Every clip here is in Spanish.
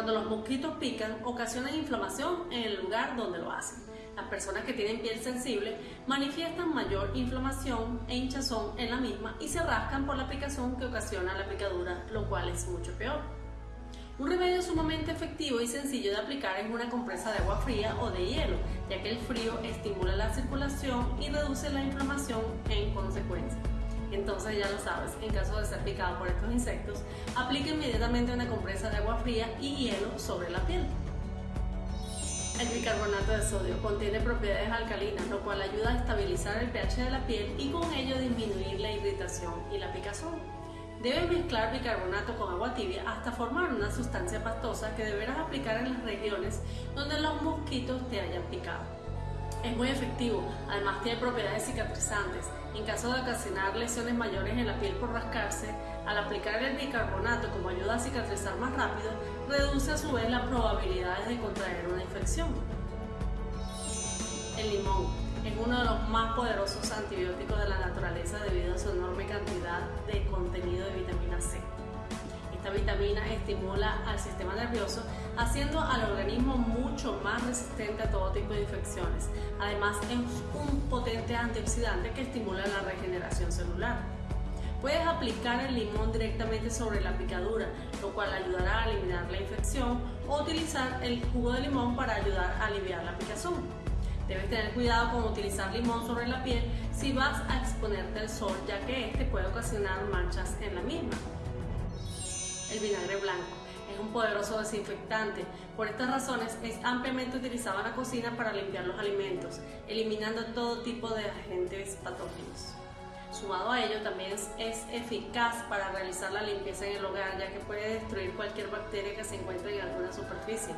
Cuando los mosquitos pican, ocasionan inflamación en el lugar donde lo hacen. Las personas que tienen piel sensible manifiestan mayor inflamación e hinchazón en la misma y se rascan por la picazón que ocasiona la picadura, lo cual es mucho peor. Un remedio sumamente efectivo y sencillo de aplicar es una compresa de agua fría o de hielo, ya que el frío estimula la circulación y reduce la inflamación en consecuencia. Entonces ya lo sabes, en caso de ser picado por estos insectos, aplica inmediatamente una compresa de agua fría y hielo sobre la piel. El bicarbonato de sodio contiene propiedades alcalinas, lo cual ayuda a estabilizar el pH de la piel y con ello disminuir la irritación y la picazón. Debes mezclar bicarbonato con agua tibia hasta formar una sustancia pastosa que deberás aplicar en las regiones donde los mosquitos te hayan picado. Es muy efectivo, además tiene propiedades cicatrizantes. En caso de ocasionar lesiones mayores en la piel por rascarse, al aplicar el bicarbonato como ayuda a cicatrizar más rápido, reduce a su vez las probabilidades de contraer una infección. El limón es uno de los más poderosos antibióticos de la naturaleza debido a su enorme cantidad de contenido de vitamina C. Esta vitamina estimula al sistema nervioso, haciendo al organismo mucho más resistente a todo tipo de infecciones. Además, es un potente antioxidante que estimula la regeneración celular. Puedes aplicar el limón directamente sobre la picadura, lo cual ayudará a eliminar la infección, o utilizar el jugo de limón para ayudar a aliviar la picazón. Debes tener cuidado con utilizar limón sobre la piel si vas a exponerte al sol, ya que este puede ocasionar manchas en la misma. El vinagre blanco es un poderoso desinfectante. Por estas razones es ampliamente utilizado en la cocina para limpiar los alimentos, eliminando todo tipo de agentes patógenos. Sumado a ello, también es eficaz para realizar la limpieza en el hogar, ya que puede destruir cualquier bacteria que se encuentre en alguna superficie.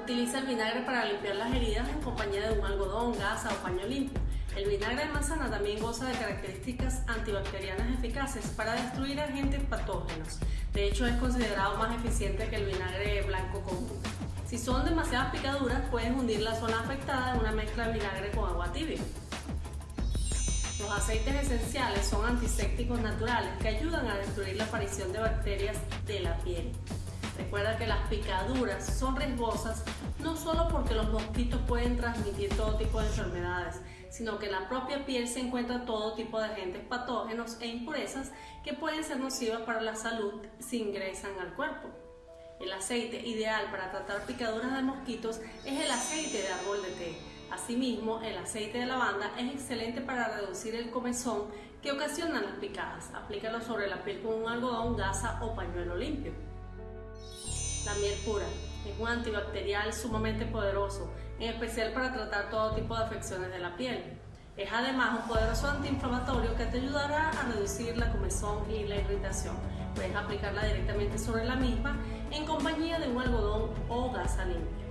Utiliza el vinagre para limpiar las heridas en compañía de un algodón, gasa o paño limpio. El vinagre de manzana también goza de características antibacterianas eficaces para destruir agentes patógenos. De hecho, es considerado más eficiente que el vinagre blanco común. Si son demasiadas picaduras, puedes hundir la zona afectada en una mezcla de vinagre con agua tibia. Los aceites esenciales son antisépticos naturales que ayudan a destruir la aparición de bacterias de la piel. Recuerda que las picaduras son riesgosas no solo porque los mosquitos pueden transmitir todo tipo de enfermedades, sino que en la propia piel se encuentran todo tipo de agentes patógenos e impurezas que pueden ser nocivas para la salud si ingresan al cuerpo. El aceite ideal para tratar picaduras de mosquitos es el aceite de árbol de té. Asimismo, el aceite de lavanda es excelente para reducir el comezón que ocasiona las picadas. Aplícalo sobre la piel con un algodón, gasa o pañuelo limpio. La miel pura es un antibacterial sumamente poderoso, en especial para tratar todo tipo de afecciones de la piel. Es además un poderoso antiinflamatorio que te ayudará a reducir la comezón y la irritación. Puedes aplicarla directamente sobre la misma en compañía de un algodón o gasa limpia.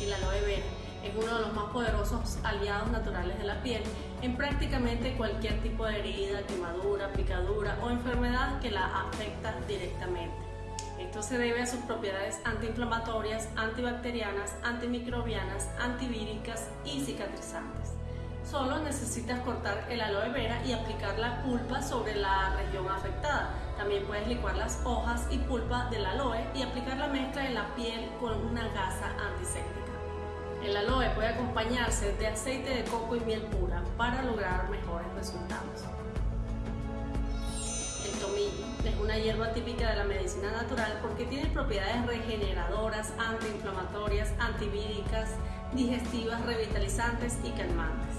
El aloe vera es uno de los más poderosos aliados naturales de la piel en prácticamente cualquier tipo de herida, quemadura, picadura o enfermedad que la afecta directamente. Se debe a sus propiedades antiinflamatorias, antibacterianas, antimicrobianas, antivíricas y cicatrizantes. Solo necesitas cortar el aloe vera y aplicar la pulpa sobre la región afectada. También puedes licuar las hojas y pulpa del aloe y aplicar la mezcla en la piel con una gasa antiséptica. El aloe puede acompañarse de aceite de coco y miel pura para lograr mejores resultados. Es una hierba típica de la medicina natural porque tiene propiedades regeneradoras, antiinflamatorias, antivíricas, digestivas, revitalizantes y calmantes.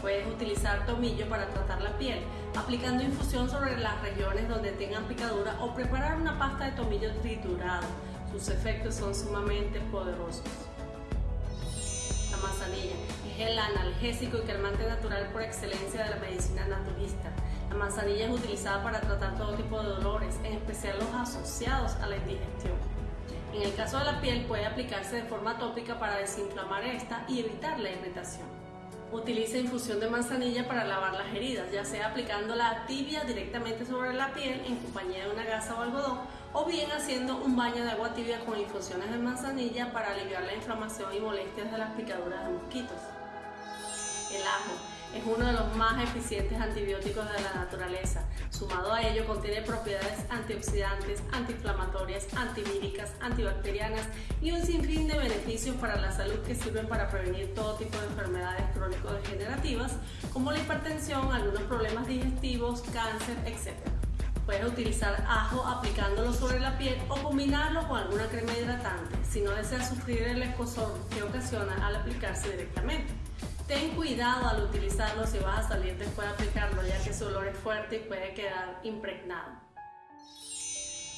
Puedes utilizar tomillo para tratar la piel, aplicando infusión sobre las regiones donde tengan picadura o preparar una pasta de tomillo triturado. Sus efectos son sumamente poderosos. La manzanilla es el analgésico y calmante natural por excelencia de la medicina naturista. La manzanilla es utilizada para tratar todo tipo de dolores, en especial los asociados a la indigestión. En el caso de la piel puede aplicarse de forma tópica para desinflamar esta y evitar la irritación. Utiliza infusión de manzanilla para lavar las heridas, ya sea aplicándola tibia directamente sobre la piel en compañía de una gasa o algodón, o bien haciendo un baño de agua tibia con infusiones de manzanilla para aliviar la inflamación y molestias de las picaduras de mosquitos. El ajo es uno de los más eficientes antibióticos de la naturaleza. Sumado a ello, contiene propiedades antioxidantes, antiinflamatorias, antivíricas, antibacterianas y un sinfín de beneficios para la salud que sirven para prevenir todo tipo de enfermedades crónico-degenerativas como la hipertensión, algunos problemas digestivos, cáncer, etc. Puedes utilizar ajo aplicándolo sobre la piel o combinarlo con alguna crema hidratante si no deseas sufrir el escozor que ocasiona al aplicarse directamente. Ten cuidado al utilizarlo si vas a salir después de aplicarlo ya que su olor es fuerte y puede quedar impregnado.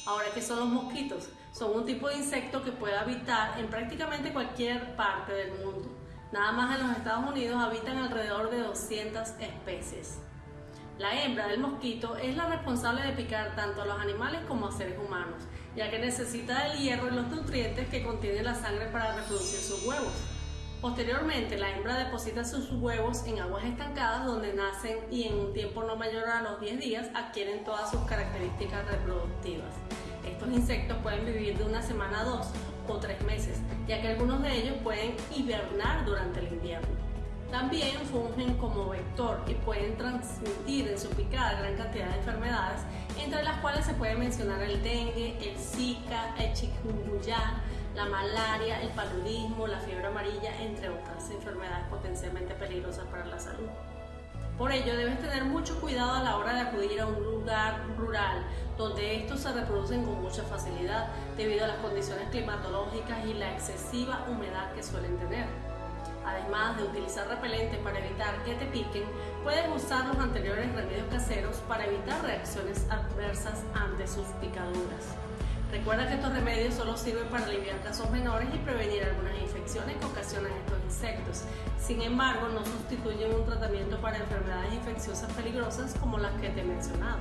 Ahora, ¿qué son los mosquitos? Son un tipo de insecto que puede habitar en prácticamente cualquier parte del mundo. Nada más en los Estados Unidos habitan alrededor de 200 especies. La hembra del mosquito es la responsable de picar tanto a los animales como a seres humanos, ya que necesita el hierro y los nutrientes que contiene la sangre para reproducir sus huevos. Posteriormente, la hembra deposita sus huevos en aguas estancadas donde nacen y en un tiempo no mayor a los 10 días adquieren todas sus características reproductivas. Estos insectos pueden vivir de una semana a dos o tres meses, ya que algunos de ellos pueden hibernar durante el invierno. También fungen como vector y pueden transmitir en su picada gran cantidad de enfermedades, entre las cuales se puede mencionar el dengue, el zika, el chikungunya, la malaria, el paludismo, la fiebre amarilla, entre otras enfermedades potencialmente peligrosas para la salud. Por ello, debes tener mucho cuidado a la hora de acudir a un lugar rural donde estos se reproducen con mucha facilidad debido a las condiciones climatológicas y la excesiva humedad que suelen tener. Además de utilizar repelentes para evitar que te piquen, puedes usar los anteriores remedios caseros para evitar reacciones adversas ante sus picaduras. Recuerda que estos remedios solo sirven para aliviar casos menores y prevenir algunas infecciones que ocasionan estos insectos. Sin embargo, no sustituyen un tratamiento para enfermedades infecciosas peligrosas como las que te he mencionado.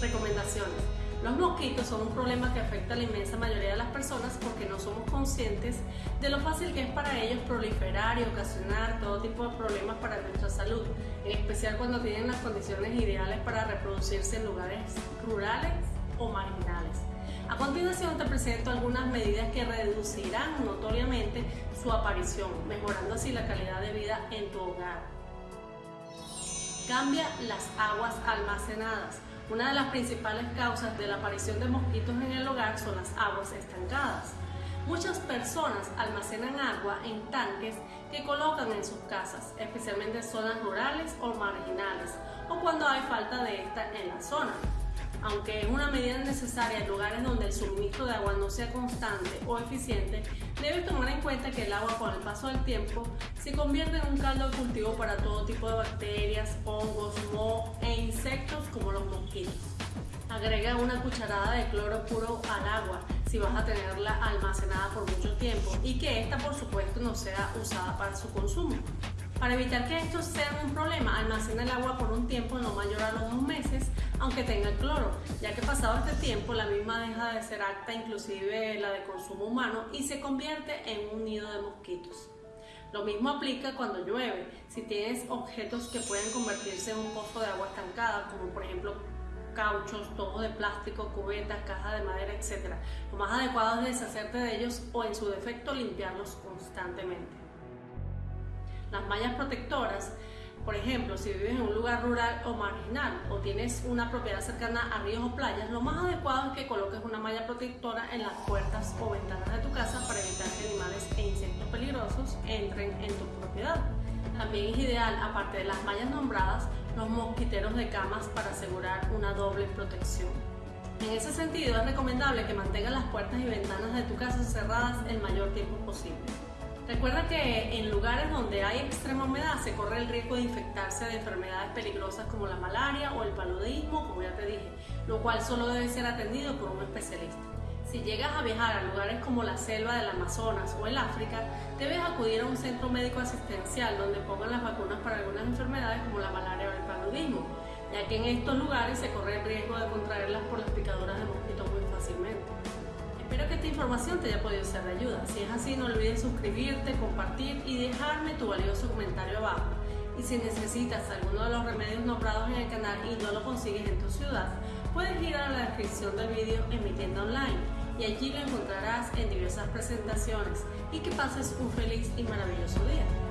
Recomendaciones. Los mosquitos son un problema que afecta a la inmensa mayoría de las personas porque no somos conscientes de lo fácil que es para ellos proliferar y ocasionar todo tipo de problemas para nuestra salud, en especial cuando tienen las condiciones ideales para reproducirse en lugares rurales marginales. A continuación te presento algunas medidas que reducirán notoriamente su aparición, mejorando así la calidad de vida en tu hogar. Cambia las aguas almacenadas. Una de las principales causas de la aparición de mosquitos en el hogar son las aguas estancadas. Muchas personas almacenan agua en tanques que colocan en sus casas, especialmente en zonas rurales o marginales, o cuando hay falta de esta en la zona aunque es una medida necesaria en lugares donde el suministro de agua no sea constante o eficiente, debe tomar en cuenta que el agua con el paso del tiempo se convierte en un caldo de cultivo para todo tipo de bacterias, hongos, moho e insectos como los mosquitos. Agrega una cucharada de cloro puro al agua si vas a tenerla almacenada por mucho tiempo y que esta por supuesto no sea usada para su consumo. Para evitar que esto sea un problema, almacena el agua por un tiempo no mayor a los dos meses, aunque tenga cloro, ya que pasado este tiempo la misma deja de ser apta, inclusive la de consumo humano, y se convierte en un nido de mosquitos. Lo mismo aplica cuando llueve. Si tienes objetos que pueden convertirse en un pozo de agua estancada, como por ejemplo cauchos, tubos de plástico, cubetas, cajas de madera, etc. Lo más adecuado es deshacerte de ellos o en su defecto limpiarlos constantemente. Las mallas protectoras, por ejemplo, si vives en un lugar rural o marginal o tienes una propiedad cercana a ríos o playas, lo más adecuado es que coloques una malla protectora en las puertas o ventanas de tu casa para evitar que animales e insectos peligrosos entren en tu propiedad. También es ideal, aparte de las mallas nombradas, los mosquiteros de camas para asegurar una doble protección. En ese sentido, es recomendable que mantengas las puertas y ventanas de tu casa cerradas el mayor tiempo posible. Recuerda que en lugares donde hay extrema humedad se corre el riesgo de infectarse de enfermedades peligrosas como la malaria o el paludismo, como ya te dije, lo cual solo debe ser atendido por un especialista. Si llegas a viajar a lugares como la selva del Amazonas o el África, debes acudir a un centro médico asistencial donde pongan las vacunas para algunas enfermedades como la malaria o el paludismo, ya que en estos lugares se corre el riesgo de contraerlas por las picaduras de mosquitos muy fácilmente. Espero que esta información te haya podido ser de ayuda. Si es así, no olvides suscribirte, compartir y dejarme tu valioso comentario abajo. Y si necesitas alguno de los remedios nombrados en el canal y no lo consigues en tu ciudad, puedes ir a la descripción del vídeo en mi tienda online y allí lo encontrarás en diversas presentaciones y que pases un feliz y maravilloso día.